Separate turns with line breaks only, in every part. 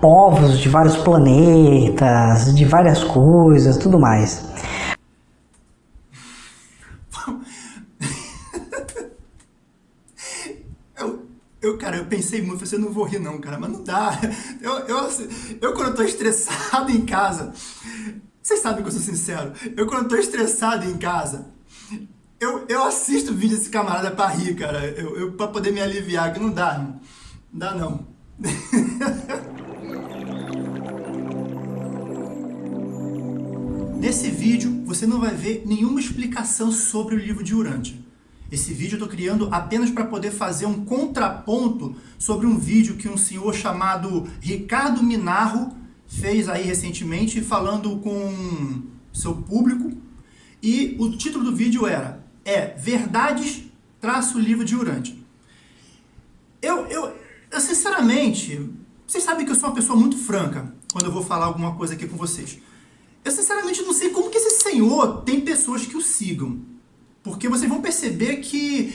povos de vários planetas, de várias coisas, tudo mais.
Eu, eu, cara, eu pensei muito, você não vou rir não, cara, mas não dá. Eu, eu, eu quando eu tô estressado em casa, vocês sabem que eu sou sincero, eu quando eu tô estressado em casa, eu, eu assisto vídeo desse camarada pra rir, cara, eu, eu, pra poder me aliviar, que não dá, não dá não. Nesse vídeo, você não vai ver nenhuma explicação sobre o livro de Urântia. Esse vídeo eu estou criando apenas para poder fazer um contraponto sobre um vídeo que um senhor chamado Ricardo Minarro fez aí recentemente falando com seu público. E o título do vídeo era é Verdades traço livro de Urântia. Eu, eu, eu, sinceramente, vocês sabem que eu sou uma pessoa muito franca quando eu vou falar alguma coisa aqui com vocês. Eu sinceramente não sei como que esse senhor tem pessoas que o sigam. Porque vocês vão perceber que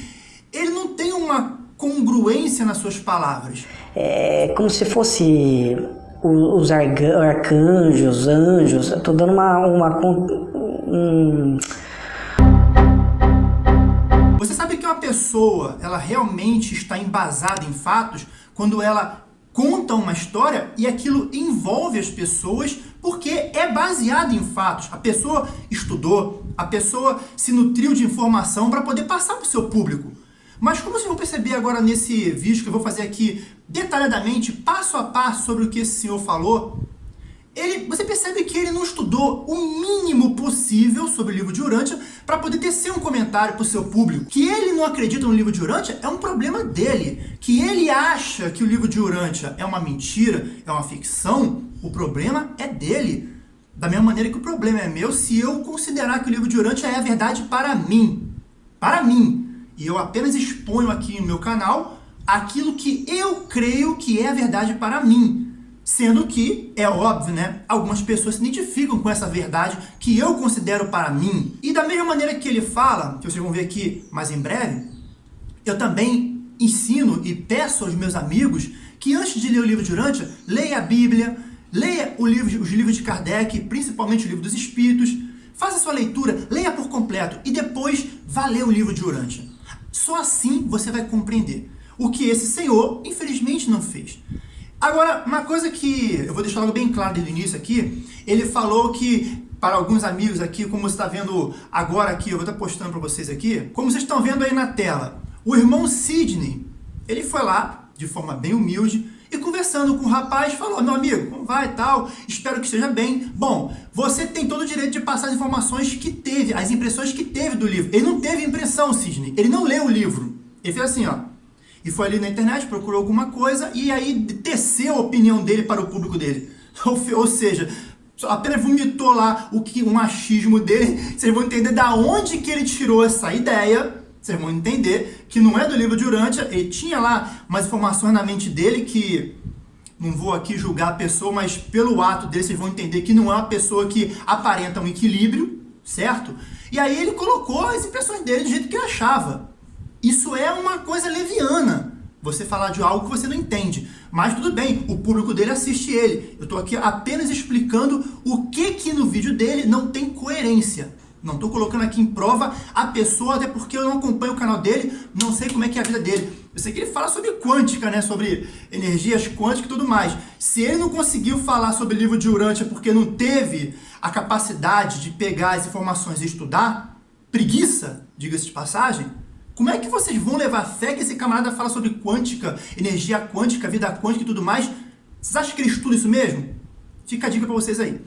ele não tem uma congruência nas suas palavras.
É como se fosse os arcanjos, anjos, eu tô dando uma... uma um...
Você sabe que uma pessoa, ela realmente está embasada em fatos quando ela conta uma história e aquilo envolve as pessoas porque é baseado em fatos. A pessoa estudou, a pessoa se nutriu de informação para poder passar para o seu público. Mas como vocês vão perceber agora nesse vídeo que eu vou fazer aqui detalhadamente, passo a passo sobre o que esse senhor falou, ele, você percebe que ele não estudou o mínimo possível sobre o livro de Urântia para poder tecer um comentário para o seu público. Que ele não acredita no livro de Urântia é um problema dele. Que ele acha que o livro de Urântia é uma mentira, é uma ficção, o problema é dele. Da mesma maneira que o problema é meu se eu considerar que o livro de Urântia é a verdade para mim. Para mim. E eu apenas exponho aqui no meu canal aquilo que eu creio que é a verdade para mim. Sendo que, é óbvio, né? Algumas pessoas se identificam com essa verdade que eu considero para mim. E da mesma maneira que ele fala, que vocês vão ver aqui mais em breve, eu também ensino e peço aos meus amigos que antes de ler o livro de Urântia, leia a Bíblia, leia livro, os livros de Kardec, principalmente o livro dos Espíritos, faça sua leitura, leia por completo e depois vá ler o livro de Urântia. Só assim você vai compreender o que esse senhor, infelizmente, não fez. Agora, uma coisa que eu vou deixar logo bem claro desde o início aqui, ele falou que para alguns amigos aqui, como você está vendo agora aqui, eu vou estar postando para vocês aqui, como vocês estão vendo aí na tela, o irmão Sidney, ele foi lá, de forma bem humilde, e conversando com o rapaz, falou, meu amigo, como vai e tal, espero que esteja bem. Bom, você tem todo o direito de passar as informações que teve, as impressões que teve do livro. Ele não teve impressão, Sidney, ele não leu o livro. Ele fez assim, ó, e foi ali na internet, procurou alguma coisa e aí teceu a opinião dele para o público dele. Ou, ou seja, apenas vomitou lá o que um achismo dele. Vocês vão entender da onde que ele tirou essa ideia. Vocês vão entender que não é do livro de Urântia. Ele tinha lá umas informações na mente dele que não vou aqui julgar a pessoa, mas pelo ato dele vocês vão entender que não é uma pessoa que aparenta um equilíbrio, certo? E aí ele colocou as impressões dele do jeito que ele achava. Isso é uma coisa leviana, você falar de algo que você não entende. Mas tudo bem, o público dele assiste ele. Eu estou aqui apenas explicando o que que no vídeo dele não tem coerência. Não estou colocando aqui em prova a pessoa, até porque eu não acompanho o canal dele, não sei como é que é a vida dele. Eu sei que ele fala sobre quântica, né? Sobre energias quânticas e tudo mais. Se ele não conseguiu falar sobre livro de Urântia porque não teve a capacidade de pegar as informações e estudar, preguiça, diga-se de passagem, como é que vocês vão levar fé que esse camarada fala sobre quântica, energia quântica, vida quântica e tudo mais? Vocês acham que ele estuda isso mesmo? Fica a dica para vocês aí.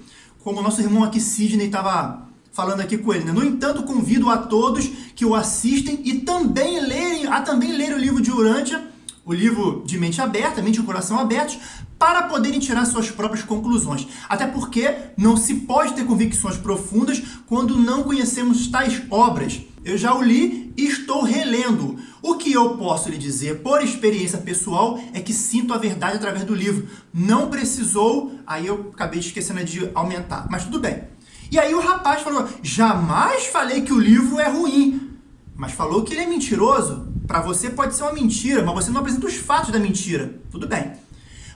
Como o nosso irmão aqui, Sidney, estava falando aqui com ele. Né? No entanto, convido a todos que o assistem e também lerem, a também ler o livro de Urântia, o livro de mente aberta, mente e coração abertos, para poderem tirar suas próprias conclusões. Até porque não se pode ter convicções profundas quando não conhecemos tais obras. Eu já o li e estou relendo. O que eu posso lhe dizer por experiência pessoal é que sinto a verdade através do livro. Não precisou, aí eu acabei esquecendo de aumentar, mas tudo bem. E aí o rapaz falou, jamais falei que o livro é ruim, mas falou que ele é mentiroso. Para você pode ser uma mentira, mas você não apresenta os fatos da mentira. Tudo bem.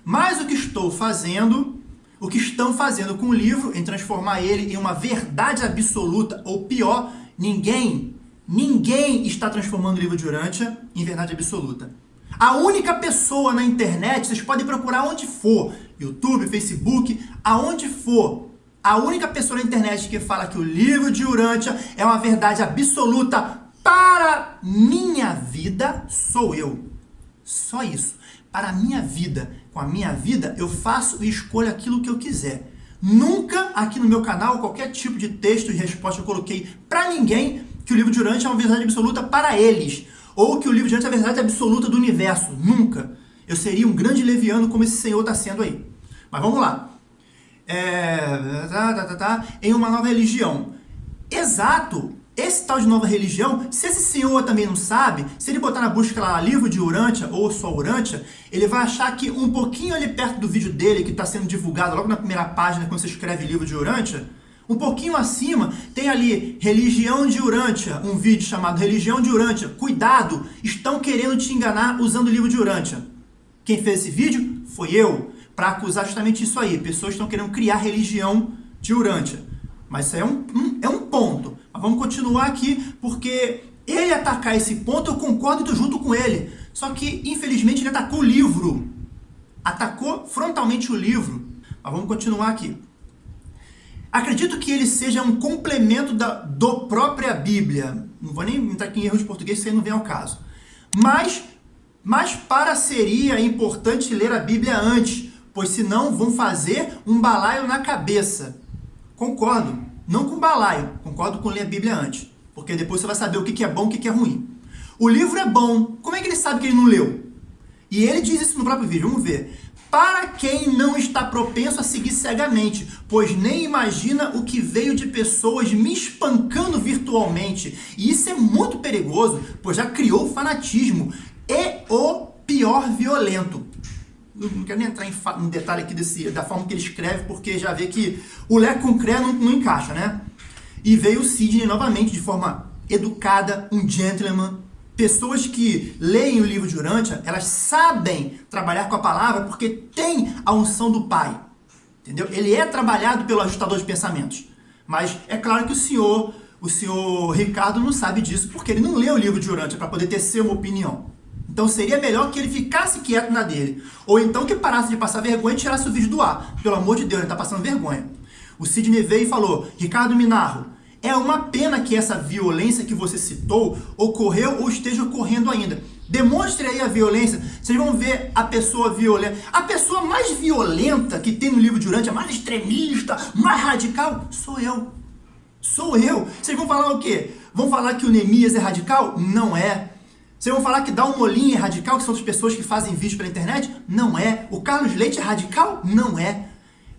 Mas o que estou fazendo, o que estão fazendo com o livro, em transformar ele em uma verdade absoluta, ou pior, ninguém, ninguém está transformando o livro de Urântia em verdade absoluta. A única pessoa na internet, vocês podem procurar onde for, YouTube, Facebook, aonde for, a única pessoa na internet que fala que o livro de Urântia é uma verdade absoluta para minha vida sou eu. Só isso. Para a minha vida, com a minha vida, eu faço e escolho aquilo que eu quiser. Nunca aqui no meu canal, qualquer tipo de texto e resposta eu coloquei para ninguém que o livro de Urântia é uma verdade absoluta para eles. Ou que o livro de Urântia é a verdade absoluta do universo. Nunca. Eu seria um grande leviano como esse senhor está sendo aí. Mas vamos lá. É, tá, tá, tá, tá, em uma nova religião. Exato. Esse tal de nova religião, se esse senhor também não sabe, se ele botar na busca lá livro de Urântia ou só Urântia, ele vai achar que um pouquinho ali perto do vídeo dele, que está sendo divulgado logo na primeira página quando você escreve livro de Urântia, um pouquinho acima tem ali Religião de Urântia, um vídeo chamado Religião de Urântia. Cuidado, estão querendo te enganar usando o livro de Urântia. Quem fez esse vídeo foi eu, para acusar justamente isso aí. Pessoas estão querendo criar religião de Urântia. Mas isso é um, um, é um ponto. Mas vamos continuar aqui, porque ele atacar esse ponto, eu concordo e estou junto com ele. Só que, infelizmente, ele atacou o livro. Atacou frontalmente o livro. Mas vamos continuar aqui. Acredito que ele seja um complemento da do própria Bíblia. Não vou nem entrar aqui em erros de português, isso aí não vem ao caso. Mas, mas para seria importante ler a Bíblia antes, pois senão vão fazer um balaio na cabeça. Concordo. Não com balaio, concordo com ler a Bíblia antes. Porque depois você vai saber o que é bom e o que é ruim. O livro é bom. Como é que ele sabe que ele não leu? E ele diz isso no próprio vídeo, vamos ver. Para quem não está propenso a seguir cegamente, pois nem imagina o que veio de pessoas me espancando virtualmente. E isso é muito perigoso, pois já criou o fanatismo e o pior violento não quero nem entrar em, detalhe aqui desse, da forma que ele escreve, porque já vê que o Lé com Cré não, não encaixa, né? E veio o Sidney novamente de forma educada, um gentleman. Pessoas que leem o livro de Urântia, elas sabem trabalhar com a palavra porque tem a unção do Pai. Entendeu? Ele é trabalhado pelo ajustador de pensamentos. Mas é claro que o senhor, o senhor Ricardo não sabe disso, porque ele não lê o livro de Urântia para poder ter uma opinião. Então seria melhor que ele ficasse quieto na dele. Ou então que parasse de passar vergonha e tirasse o vídeo do ar. Pelo amor de Deus, ele está passando vergonha. O Sidney veio e falou, Ricardo Minarro, é uma pena que essa violência que você citou ocorreu ou esteja ocorrendo ainda. Demonstre aí a violência, vocês vão ver a pessoa violenta. A pessoa mais violenta que tem no livro de Urântia, mais extremista, mais radical, sou eu. Sou eu. Vocês vão falar o quê? Vão falar que o Neemias é radical? Não é. Vocês vão falar que dá um molinho é radical, que são as pessoas que fazem vídeo pela internet? Não é. O Carlos Leite é radical? Não é.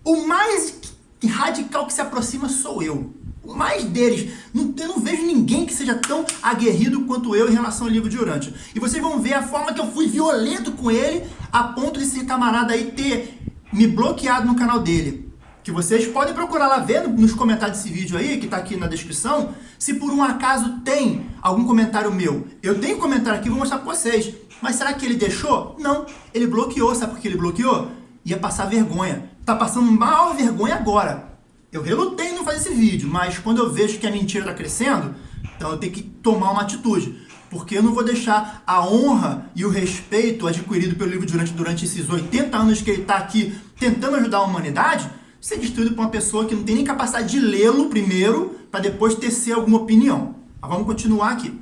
O mais radical que se aproxima sou eu. Mais deles. eu não vejo ninguém que seja tão aguerrido quanto eu em relação ao livro de Urântia. E vocês vão ver a forma que eu fui violento com ele, a ponto desse camarada aí ter me bloqueado no canal dele que vocês podem procurar lá ver nos comentários desse vídeo aí, que está aqui na descrição, se por um acaso tem algum comentário meu. Eu tenho comentário aqui, vou mostrar para vocês. Mas será que ele deixou? Não, ele bloqueou. Sabe por que ele bloqueou? Ia passar vergonha. Tá passando maior vergonha agora. Eu relutei em não fazer esse vídeo, mas quando eu vejo que a mentira está crescendo, então eu tenho que tomar uma atitude. Porque eu não vou deixar a honra e o respeito adquirido pelo livro durante, durante esses 80 anos que ele está aqui tentando ajudar a humanidade, ser destruído por uma pessoa que não tem nem capacidade de lê-lo primeiro, para depois tecer alguma opinião. Mas vamos continuar aqui.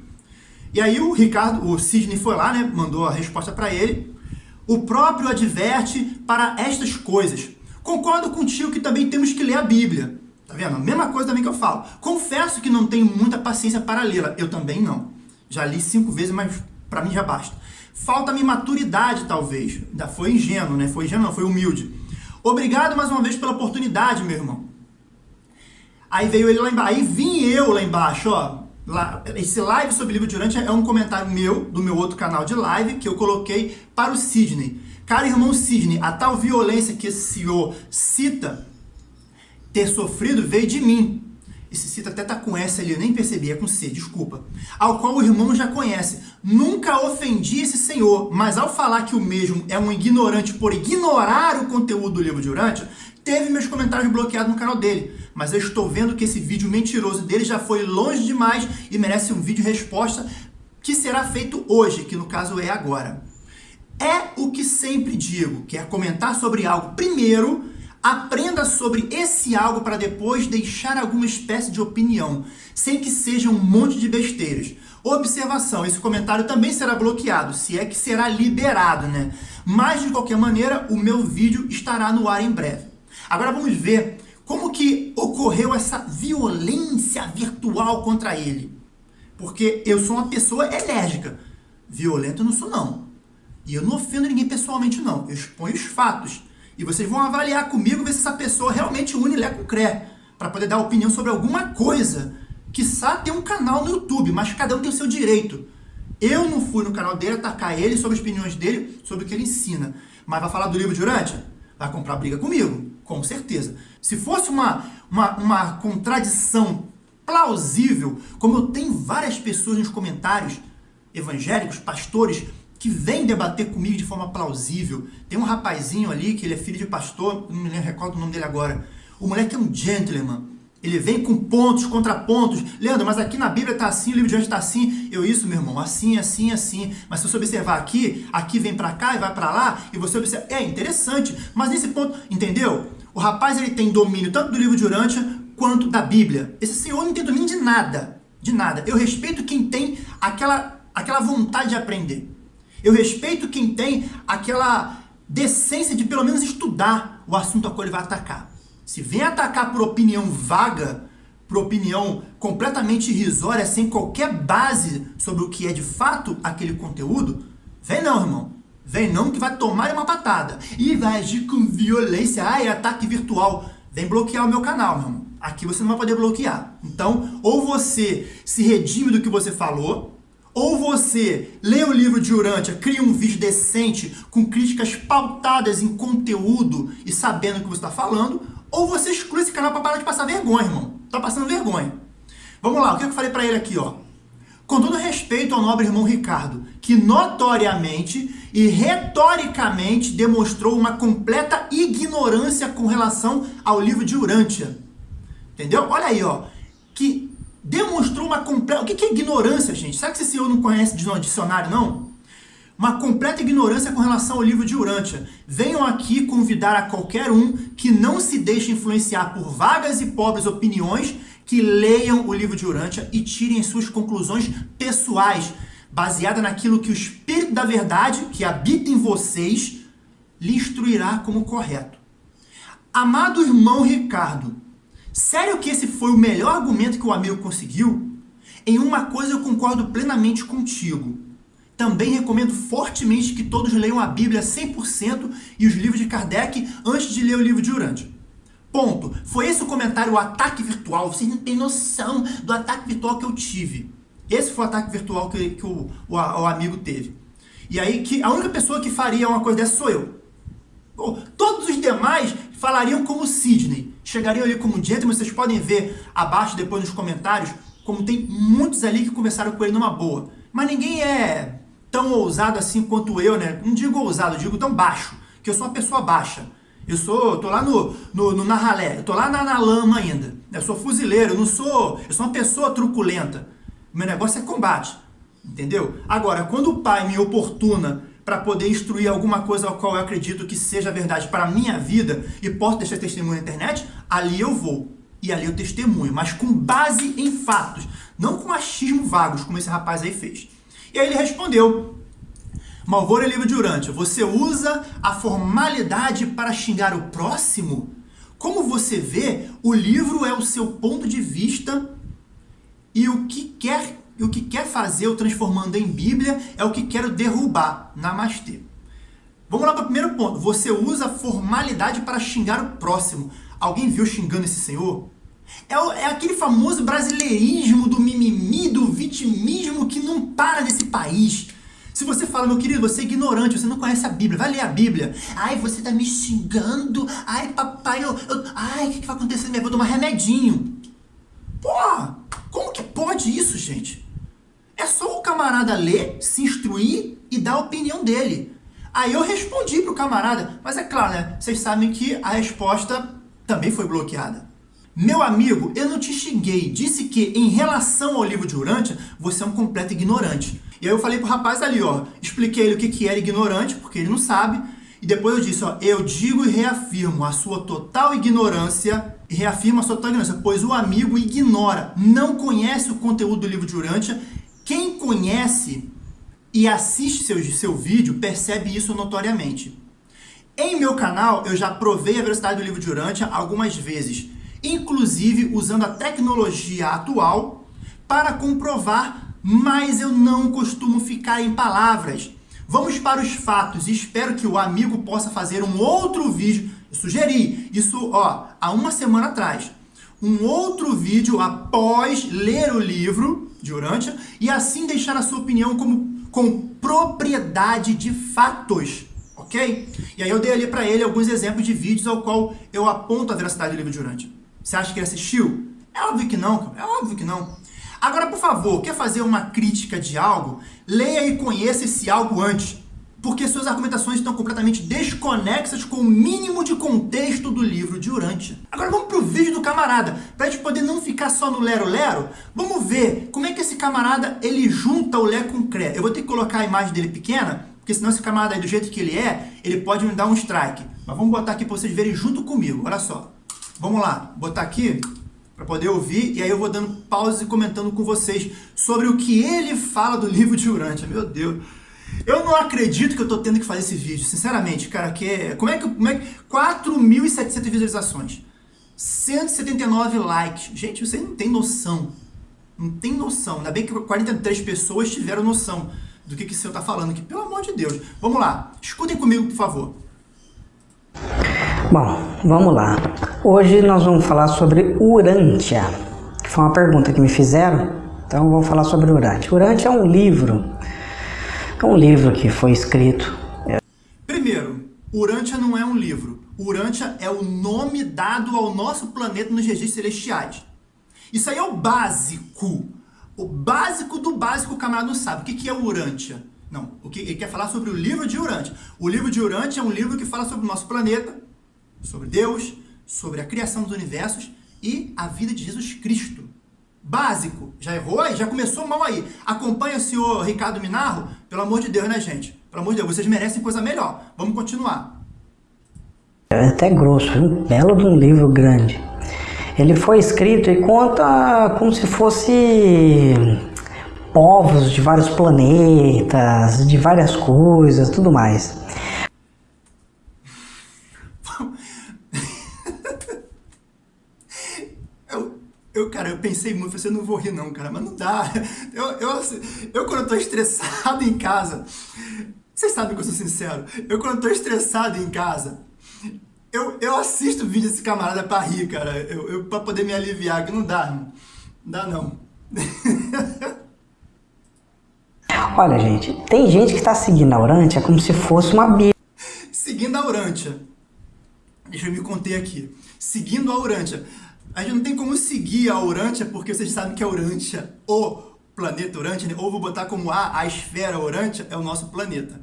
E aí o Ricardo, o Sidney foi lá, né, mandou a resposta para ele. O próprio adverte para estas coisas. Concordo contigo que também temos que ler a Bíblia. Tá vendo? A mesma coisa também que eu falo. Confesso que não tenho muita paciência para lê-la. Eu também não. Já li cinco vezes, mas para mim já basta. Falta-me maturidade, talvez. Ainda foi ingênuo, né? Foi ingênuo, não, foi humilde. Obrigado mais uma vez pela oportunidade, meu irmão. Aí veio ele lá embaixo. Aí vim eu lá embaixo, ó. Lá, esse live sobre livro de Urântia é um comentário meu, do meu outro canal de live, que eu coloquei para o Sidney. Cara, irmão Sidney, a tal violência que esse senhor cita ter sofrido veio de mim. esse cita até tá com S ali, eu nem percebi, é com C, desculpa. Ao qual o irmão já conhece. Nunca ofendi esse senhor, mas ao falar que o mesmo é um ignorante por ignorar o conteúdo do livro de Urântia, teve meus comentários bloqueados no canal dele. Mas eu estou vendo que esse vídeo mentiroso dele já foi longe demais e merece um vídeo resposta que será feito hoje, que no caso é agora. É o que sempre digo, quer comentar sobre algo primeiro, aprenda sobre esse algo para depois deixar alguma espécie de opinião, sem que seja um monte de besteiras. Observação, esse comentário também será bloqueado, se é que será liberado, né? Mas, de qualquer maneira, o meu vídeo estará no ar em breve. Agora vamos ver como que ocorreu essa violência virtual contra ele. Porque eu sou uma pessoa enérgica. Violento não sou, não. E eu não ofendo ninguém pessoalmente, não. Eu exponho os fatos. E vocês vão avaliar comigo, ver se essa pessoa realmente une Lé com Cré. Para poder dar opinião sobre alguma coisa. Que sabe tem um canal no YouTube, mas cada um tem o seu direito. Eu não fui no canal dele atacar ele sobre as opiniões dele, sobre o que ele ensina. Mas vai falar do livro de Urântia? Vai comprar briga comigo, com certeza. Se fosse uma, uma, uma contradição plausível, como eu tenho várias pessoas nos comentários, evangélicos, pastores, que vêm debater comigo de forma plausível. Tem um rapazinho ali, que ele é filho de pastor, não me recordo o nome dele agora. O moleque é um gentleman. Ele vem com pontos, contrapontos. Leandro, mas aqui na Bíblia está assim, o livro de hoje está assim. Eu, isso, meu irmão, assim, assim, assim. Mas se você observar aqui, aqui vem para cá e vai para lá, e você observa... É interessante, mas nesse ponto, entendeu? O rapaz, ele tem domínio tanto do livro de Urântia, quanto da Bíblia. Esse senhor não tem domínio de nada, de nada. Eu respeito quem tem aquela, aquela vontade de aprender. Eu respeito quem tem aquela decência de pelo menos estudar o assunto a qual ele vai atacar. Se vem atacar por opinião vaga, por opinião completamente irrisória, sem qualquer base sobre o que é de fato aquele conteúdo, vem não, irmão. Vem não que vai tomar uma patada. E vai agir com violência. Ai, ataque virtual. Vem bloquear o meu canal, meu irmão. Aqui você não vai poder bloquear. Então, ou você se redime do que você falou, ou você lê o livro de Urântia, cria um vídeo decente, com críticas pautadas em conteúdo e sabendo o que você está falando, ou você exclui esse canal para parar de passar vergonha, irmão. Tá passando vergonha. Vamos lá, o que eu falei para ele aqui, ó. Com todo respeito ao nobre irmão Ricardo, que notoriamente e retoricamente demonstrou uma completa ignorância com relação ao livro de Urântia. Entendeu? Olha aí, ó. Demonstrou uma completa... O que é ignorância, gente? Será que esse senhor não conhece de dicionário, não? uma completa ignorância com relação ao livro de Urântia. Venham aqui convidar a qualquer um que não se deixe influenciar por vagas e pobres opiniões, que leiam o livro de Urântia e tirem suas conclusões pessoais, baseada naquilo que o Espírito da Verdade, que habita em vocês, lhe instruirá como correto. Amado irmão Ricardo, sério que esse foi o melhor argumento que o amigo conseguiu? Em uma coisa eu concordo plenamente contigo. Também recomendo fortemente que todos leiam a Bíblia 100% e os livros de Kardec antes de ler o livro de Urântia. Ponto. Foi esse o comentário, o ataque virtual. Vocês não têm noção do ataque virtual que eu tive. Esse foi o ataque virtual que, que o, o, o, amigo teve. E aí, que a única pessoa que faria uma coisa dessa sou eu. Todos os demais falariam como Sidney. Chegariam ali como gentleman, vocês podem ver abaixo, depois nos comentários, como tem muitos ali que conversaram com ele numa boa. Mas ninguém é tão ousado assim quanto eu, né? Não digo ousado, digo tão baixo, que eu sou uma pessoa baixa. Eu sou, tô lá no, no, no na ralé, eu tô lá na, na lama ainda. Eu sou fuzileiro, eu não sou, eu sou uma pessoa truculenta. Meu negócio é combate, entendeu? Agora, quando o pai me oportuna para poder instruir alguma coisa ao qual eu acredito que seja verdade para a minha vida e posso deixar testemunho na internet, ali eu vou. E ali eu testemunho, mas com base em fatos, não com achismo vagos, como esse rapaz aí fez. E aí ele respondeu, Malvoro é livro de você usa a formalidade para xingar o próximo? Como você vê, o livro é o seu ponto de vista e o que quer, o que quer fazer o transformando em Bíblia é o que quero derrubar. Namastê. Vamos lá para o primeiro ponto. Você usa formalidade para xingar o próximo. Alguém viu xingando esse senhor? É, é aquele famoso brasileirismo do mimimi, do vitimismo que não para nesse país. Se você fala, meu querido, você é ignorante, você não conhece a Bíblia, vai ler a Bíblia. Ai, você tá me xingando. Ai, papai, eu, eu ai, o que, que vai acontecer? Eu vou tomar remedinho. Porra, como que pode isso, gente? É só o camarada ler, se instruir e dar a opinião dele. Aí eu respondi pro camarada, mas é claro, né? Vocês sabem que a resposta também foi bloqueada. Meu amigo, eu não te xinguei, disse que em relação ao livro de Urântia, você é um completo ignorante. E aí eu falei pro rapaz ali, ó, expliquei ele o que, que era ignorante, porque ele não sabe, e depois eu disse, ó, eu digo e reafirmo a sua total ignorância, e reafirmo a sua total ignorância, pois o amigo ignora, não conhece o conteúdo do livro de Urântia. Quem conhece e assiste seu, seu vídeo percebe isso notoriamente. Em meu canal, eu já provei a velocidade do livro de Urântia algumas vezes, inclusive usando a tecnologia atual para comprovar, mas eu não costumo ficar em palavras. Vamos para os fatos espero que o amigo possa fazer um outro vídeo. Sugeri isso ó, há uma semana atrás. Um outro vídeo após ler o livro de Urântia e assim deixar a sua opinião como, com propriedade de fatos ok? E aí eu dei ali para ele alguns exemplos de vídeos ao qual eu aponto a veracidade do livro de Urântia. Você acha que ele assistiu? É óbvio que não, é óbvio que não. Agora, por favor, quer fazer uma crítica de algo? Leia e conheça esse algo antes, porque suas argumentações estão completamente desconexas com o mínimo de contexto do livro de Urântia. Agora vamos pro vídeo do camarada, para a gente poder não ficar só no lero-lero, vamos ver como é que esse camarada ele junta o Lé com o Cré. Eu vou ter que colocar a imagem dele pequena, porque senão esse camarada aí, do jeito que ele é, ele pode me dar um strike. Mas vamos botar aqui para vocês verem junto comigo, olha só. Vamos lá, botar aqui para poder ouvir, e aí eu vou dando pausa e comentando com vocês sobre o que ele fala do livro de Urântia. Meu Deus, eu não acredito que eu estou tendo que fazer esse vídeo, sinceramente, cara, que é... Como é que... Como é que 4.700 visualizações, 179 likes. Gente, vocês não tem noção, não tem noção. Ainda bem que 43 pessoas tiveram noção do que, que o senhor está falando aqui. Pelo amor de Deus. Vamos lá. Escutem comigo, por favor.
Bom, vamos lá. Hoje nós vamos falar sobre Urântia, que foi uma pergunta que me fizeram. Então vamos falar sobre Urântia. Urântia é um livro. É um livro que foi escrito.
Primeiro, Urântia não é um livro. Urântia é o nome dado ao nosso planeta nos registros celestiais. Isso aí é o básico. O básico do básico o camarada não sabe. O que, que é Urântia? Não, o que ele quer falar sobre o livro de Urântia. O livro de Urântia é um livro que fala sobre o nosso planeta, sobre Deus, sobre a criação dos universos e a vida de Jesus Cristo. Básico. Já errou aí? Já começou mal aí. Acompanha o senhor Ricardo Minarro? Pelo amor de Deus, né, gente? Pelo amor de Deus, vocês merecem coisa melhor. Vamos continuar.
É até grosso, um belo de um livro grande. Ele foi escrito e conta como se fosse povos de vários planetas, de várias coisas, tudo mais.
Eu, cara, eu pensei muito, você não vou rir não, cara, mas não dá. Eu, eu, eu quando eu tô estressado em casa, vocês sabem que eu sou sincero, eu quando eu tô estressado em casa, eu, eu assisto vídeo desse camarada pra rir, cara. Eu, eu, pra poder me aliviar, que não dá, não. Não dá, não.
Olha, gente, tem gente que tá seguindo a Urântia como se fosse uma bíblia.
Seguindo a Urântia. Deixa eu me conter aqui. Seguindo a Urântia. A gente não tem como seguir a Urântia, porque vocês sabem que a Urântia, o planeta Urântia, né? ou vou botar como A, a esfera Urântia, é o nosso planeta.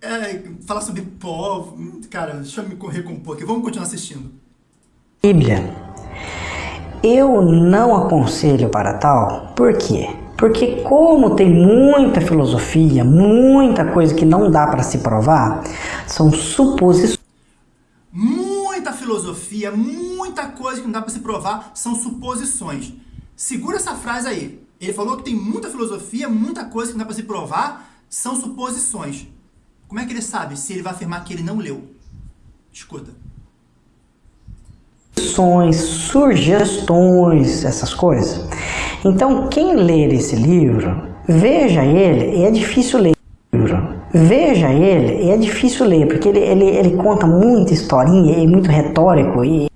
É, falar sobre povo. Cara, deixa eu me recompor aqui. Vamos continuar assistindo.
Bíblia. Eu não aconselho para tal, por quê? Porque como tem muita filosofia, muita coisa que não dá para se provar, são suposições.
Muita filosofia, muita coisa que não dá para se provar, são suposições. Segura essa frase aí. Ele falou que tem muita filosofia, muita coisa que não dá para se provar, são suposições. Como é que ele sabe se ele vai afirmar que ele não leu? Escuta.
Sugestões, essas coisas. Então, quem ler esse livro, veja ele, e é difícil ler Veja ele, e é difícil ler, porque ele, ele, ele conta muita historinha, é muito retórico. E...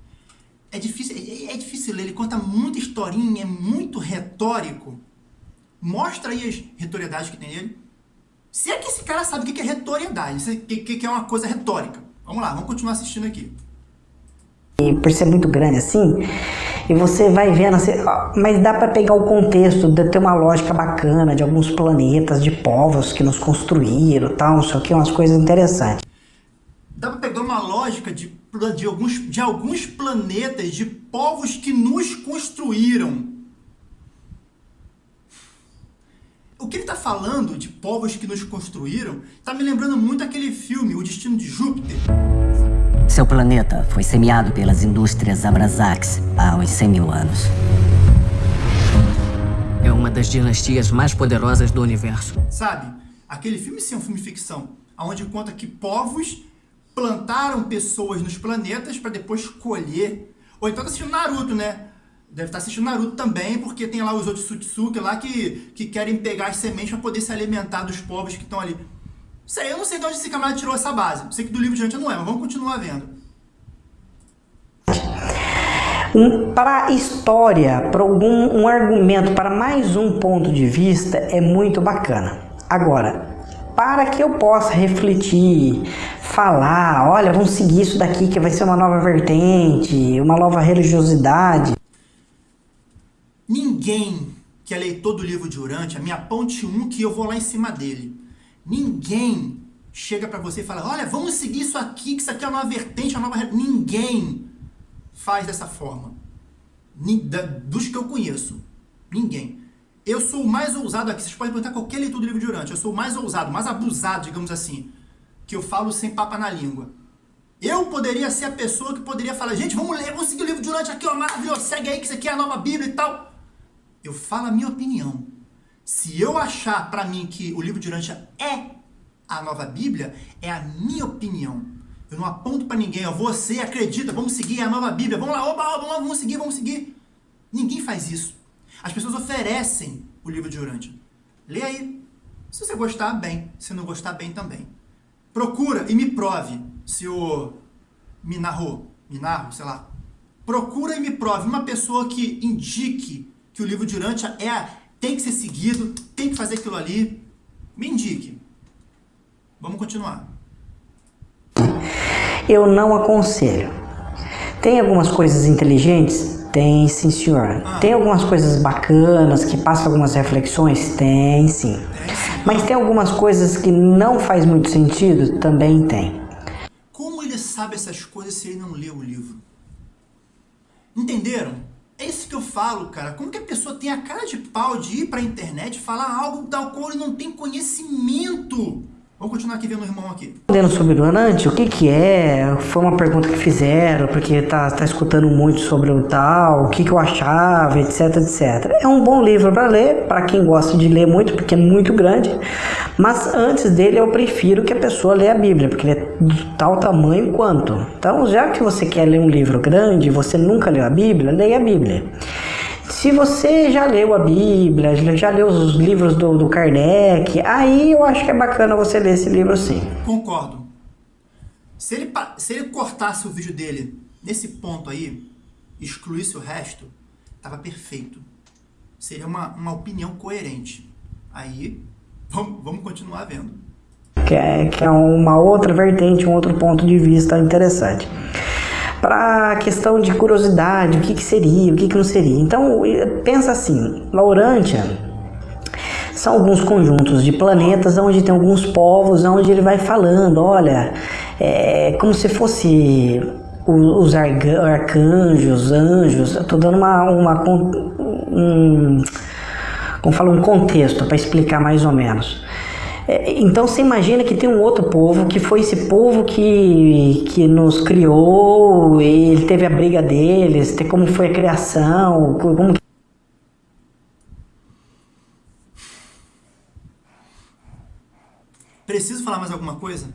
É difícil, é, é difícil ler, ele conta muita historinha, é muito retórico. Mostra aí as retoriedades que tem nele. Se é que esse cara sabe o que é retoriedade, o que é uma coisa retórica. Vamos lá, vamos continuar assistindo aqui.
E por ser muito grande assim, e você vai vendo, assim, mas dá para pegar o contexto, de ter uma lógica bacana de alguns planetas, de povos que nos construíram, tal, não sei o que, umas coisas interessantes.
Dá para pegar uma lógica de, de, alguns, de alguns planetas, de povos que nos construíram. O que ele está falando de povos que nos construíram está me lembrando muito aquele filme, O Destino de Júpiter.
Seu planeta foi semeado pelas indústrias Abrasax há uns 100 mil anos. É uma das dinastias mais poderosas do universo.
Sabe, aquele filme sim é um filme de ficção, onde conta que povos plantaram pessoas nos planetas para depois colher. Ou então tá assistindo Naruto, né? Deve estar tá assistindo Naruto também, porque tem lá os outros Otsutsuki lá que, que querem pegar as sementes para poder se alimentar dos povos que estão ali. Sei, eu não sei de onde esse camarada tirou essa base. Sei que do livro de antes não é, mas vamos continuar vendo.
Um, para a história, para algum um argumento, para mais um ponto de vista, é muito bacana. Agora, para que eu possa refletir, falar, olha, vamos seguir isso daqui que vai ser uma nova vertente, uma nova religiosidade.
Ninguém que é leitor do livro de Urante, a minha ponte 1 que eu vou lá em cima dele Ninguém chega para você e fala, olha, vamos seguir isso aqui, que isso aqui é uma nova vertente, uma nova... Ninguém faz dessa forma. Dos que eu conheço. Ninguém. Eu sou o mais ousado aqui. Vocês podem perguntar qualquer leitor do livro de Urante. Eu sou o mais ousado, mais abusado, digamos assim. Que eu falo sem papa na língua. Eu poderia ser a pessoa que poderia falar, gente, vamos ler, vamos seguir o livro de Urante aqui, ó, maravilhoso, segue aí que isso aqui é a nova Bíblia e tal. Eu falo a minha opinião. Se eu achar para mim que o livro de Urântia é a nova Bíblia, é a minha opinião. Eu não aponto para ninguém, ó, você acredita, vamos seguir a nova Bíblia, vamos lá, oba, oba, vamos seguir, vamos seguir. Ninguém faz isso. As pessoas oferecem o livro de Urântia. Lê aí. Se você gostar, bem. Se não gostar, bem também. Procura e me prove, senhor Minarro, Minarro, sei lá. Procura e me prove uma pessoa que indique que o livro de Urântia é a tem que ser seguido, tem que fazer aquilo ali. Me indique. Vamos continuar.
Eu não aconselho. Tem algumas coisas inteligentes? Tem sim, senhor. Tem algumas coisas bacanas que passam algumas reflexões? Tem sim. Mas tem algumas coisas que não faz muito sentido? Também tem.
Como ele sabe essas coisas se ele não leu o livro? Entenderam? É isso que eu falo, cara. Como que a pessoa tem a cara de pau de ir pra internet falar algo da qual ele não tem conhecimento? Vamos continuar aqui vendo o irmão aqui.
Lendo sobre o Anante, o que que é? Foi uma pergunta que fizeram, porque tá, tá escutando muito sobre o tal, o que que eu achava, etc, etc. É um bom livro para ler, para quem gosta de ler muito, porque é muito grande. Mas antes dele eu prefiro que a pessoa leia a Bíblia, porque ele é de tal tamanho quanto. Então, já que você quer ler um livro grande, você nunca leu a Bíblia, leia a Bíblia. Se você já leu a Bíblia, já leu os livros do, do Kardec, aí eu acho que é bacana você ler esse livro sim.
Concordo. Se ele, se ele cortasse o vídeo dele nesse ponto aí, excluísse o resto, tava perfeito. Seria uma, uma opinião coerente. Aí, vamos, vamos continuar vendo.
Que é, que é uma outra vertente, um outro ponto de vista interessante para a questão de curiosidade, o que, que seria, o que, que não seria. Então, pensa assim, Laurântia são alguns conjuntos de planetas onde tem alguns povos, onde ele vai falando, olha, é como se fosse os arcanjos, anjos, estou dando uma, uma um, como fala, um contexto para explicar mais ou menos. É, então você imagina que tem um outro povo, que foi esse povo que, que nos criou, ele teve a briga deles, como foi a criação, como...
Preciso falar mais alguma coisa?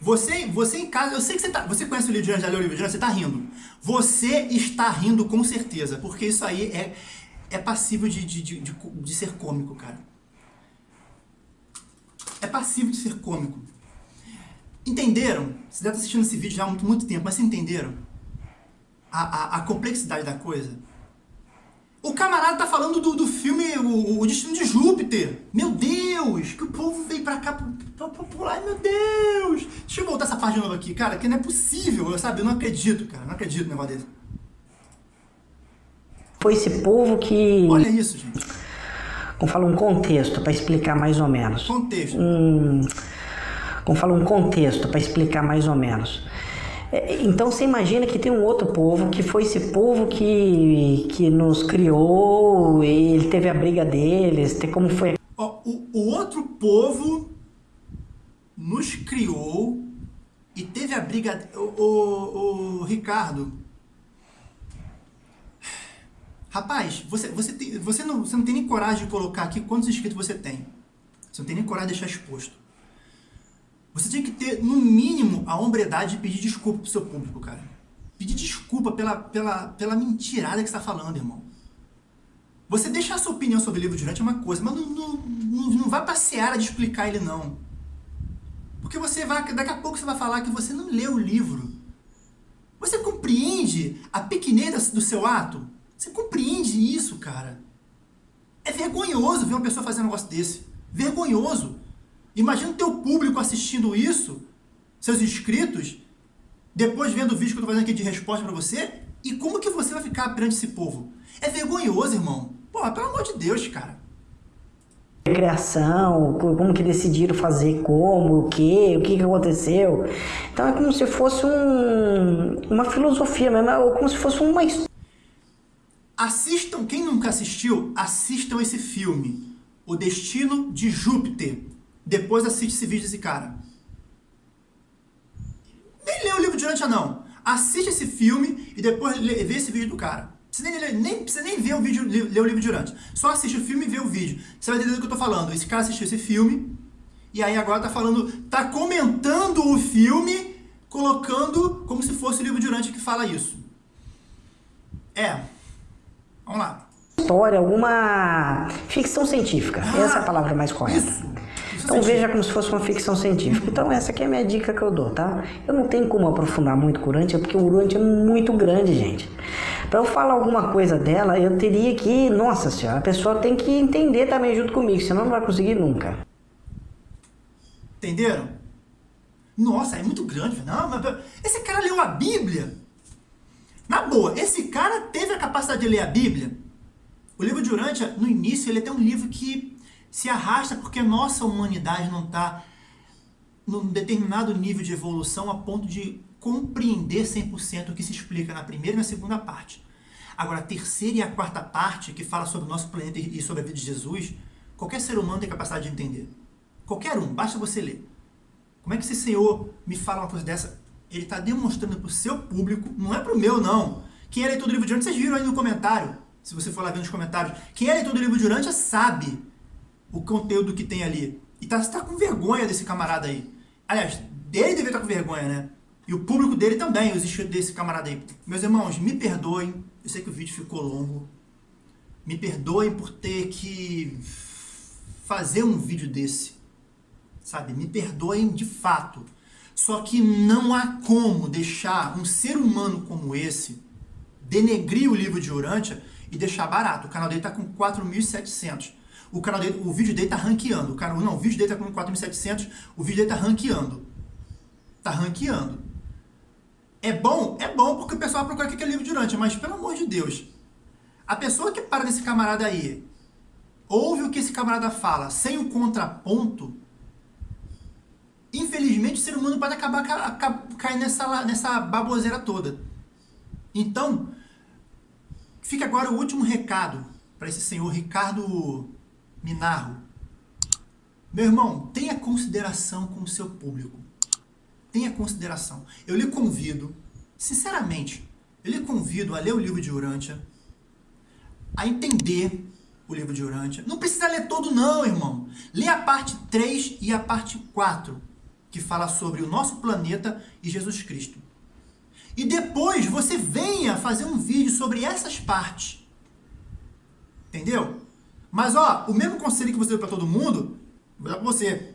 Você, você em casa, eu sei que você tá, você conhece o livro de Angelina, o livro de você tá rindo. Você está rindo com certeza, porque isso aí é, é passível de, de, de, de, de ser cômico, cara é passivo de ser cômico. Entenderam? Você deve estar assistindo esse vídeo já há muito, muito tempo, mas vocês entenderam? A, a, a, complexidade da coisa? O camarada tá falando do, do filme o, o Destino de Júpiter. Meu Deus! Que o povo veio pra cá pra, pra pular. Meu Deus! Deixa eu voltar essa parte de novo aqui, cara, que não é possível, sabe? Eu não acredito, cara. Não acredito no negócio desse.
Foi esse povo que.
Olha isso, gente.
Como fala um contexto para explicar mais ou menos.
Contexto.
Um, como fala um contexto para explicar mais ou menos. É, então você imagina que tem um outro povo, que foi esse povo que, que nos criou, ele teve a briga deles, como foi.
O, o outro povo nos criou e teve a briga. O, o, o Ricardo. Rapaz, você, você, tem, você, não, você não tem nem coragem de colocar aqui quantos inscritos você tem. Você não tem nem coragem de deixar exposto. Você tinha que ter, no mínimo, a hombridade de pedir desculpa pro seu público, cara. Pedir desculpa pela, pela, pela mentirada que você está falando, irmão. Você deixar sua opinião sobre o livro durante é uma coisa, mas não, não, não, não vai passear de explicar ele, não. Porque você vai, daqui a pouco você vai falar que você não leu o livro. Você compreende a pequenez do seu ato? Você compreende isso, cara? É vergonhoso ver uma pessoa fazer um negócio desse. Vergonhoso. Imagina o teu público assistindo isso, seus inscritos, depois vendo o vídeo que eu tô fazendo aqui de resposta para você, e como que você vai ficar perante esse povo? É vergonhoso, irmão. Pô, pelo amor de Deus, cara.
Criação, como que decidiram fazer, como, o que, o que, que aconteceu. Então é como se fosse um, uma filosofia mesmo, ou como se fosse uma
Assistam, quem nunca assistiu, assistam esse filme, O Destino de Júpiter. Depois assiste esse vídeo desse cara. Nem lê o livro de não. Assiste esse filme e depois lê, vê esse vídeo do cara. Precisa nem, nem, precisa nem o vídeo, ler o livro de Urântia. Só assiste o filme e vê o vídeo. Você vai entender do que eu tô falando. Esse cara assistiu esse filme e aí agora tá falando, tá comentando o filme, colocando como se fosse o livro de Urântia que fala isso. É. Vamos lá.
História, alguma ficção científica. Ah, Essa é a palavra mais correta. Isso. Então veja como se fosse uma ficção científica. Então essa aqui é a minha dica que eu dou, tá? Eu não tenho como aprofundar muito o Urântia, porque o Urântia é muito grande, gente. Para eu falar alguma coisa dela, eu teria que... Nossa senhora, a pessoa tem que entender também junto comigo, senão não vai conseguir nunca.
Entenderam? Nossa, é muito grande. Não, mas esse cara leu a Bíblia. Na boa, esse cara teve a capacidade de ler a Bíblia. O livro de Urântia, no início, ele é até um livro que se arrasta porque nossa humanidade não está num determinado nível de evolução a ponto de compreender 100% o que se explica na primeira e na segunda parte. Agora, a terceira e a quarta parte, que fala sobre o nosso planeta e sobre a vida de Jesus, qualquer ser humano tem capacidade de entender. Qualquer um, basta você ler. Como é que esse Senhor me fala uma coisa dessa? Ele está demonstrando para o seu público, não é para o meu não. Quem é leitor do livro de Urântia, vocês viram aí no comentário, se você for lá ver nos comentários. Quem é leitor do livro de Urântia sabe o conteúdo que tem ali. E tá, tá com vergonha desse camarada aí. Aliás, dele deve estar com vergonha, né? E o público dele também, os inscritos desse camarada aí. Meus irmãos, me perdoem. Eu sei que o vídeo ficou longo. Me perdoem por ter que fazer um vídeo desse. Sabe? Me perdoem de fato. Só que não há como deixar um ser humano como esse denegrir o livro de Urântia e deixar barato. O canal dele está com 4.700 o canal dele, o vídeo dele tá ranqueando. O não, o vídeo dele tá com 4.700, o vídeo dele tá ranqueando. Tá ranqueando. É bom? É bom porque o pessoal procura o que é livro durante, mas pelo amor de Deus. A pessoa que para nesse camarada aí, ouve o que esse camarada fala sem o contraponto, infelizmente o ser humano pode acabar caindo nessa, nessa baboseira toda. Então, fica agora o último recado para esse senhor Ricardo Minarro. Meu irmão, tenha consideração com o seu público. Tenha consideração. Eu lhe convido, sinceramente, eu lhe convido a ler o livro de Urântia, a entender o livro de Urântia. Não precisa ler todo não, irmão. Lê a parte 3 e a parte 4, que fala sobre o nosso planeta e Jesus Cristo. E depois você venha fazer um vídeo sobre essas partes. Entendeu? Mas, ó, o mesmo conselho que você deu para todo mundo, vou dar para você.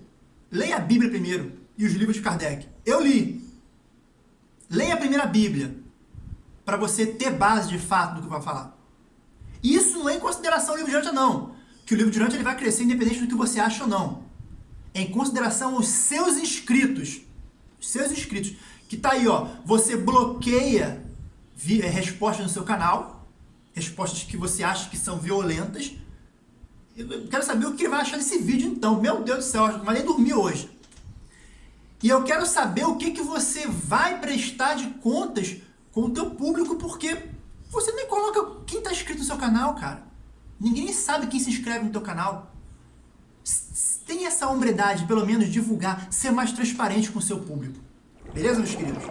Leia a Bíblia primeiro e os livros de Kardec. Eu li. Leia a primeira Bíblia para você ter base de fato do que vai falar. Isso não é em consideração o livro de Urântia, não. Que o livro de Urântia ele vai crescer independente do que você acha ou não. Em consideração os seus inscritos. Os seus inscritos. Que tá aí, ó. Você bloqueia é, respostas no seu canal respostas que você acha que são violentas. Eu quero saber o que ele vai achar desse vídeo então. Meu Deus do céu, não vai nem dormir hoje. E eu quero saber o que, que você vai prestar de contas com o teu público, porque você nem coloca quem está inscrito no seu canal, cara. Ninguém sabe quem se inscreve no teu canal. Tem essa hombridade, pelo menos divulgar, ser mais transparente com o seu público. Beleza, meus queridos?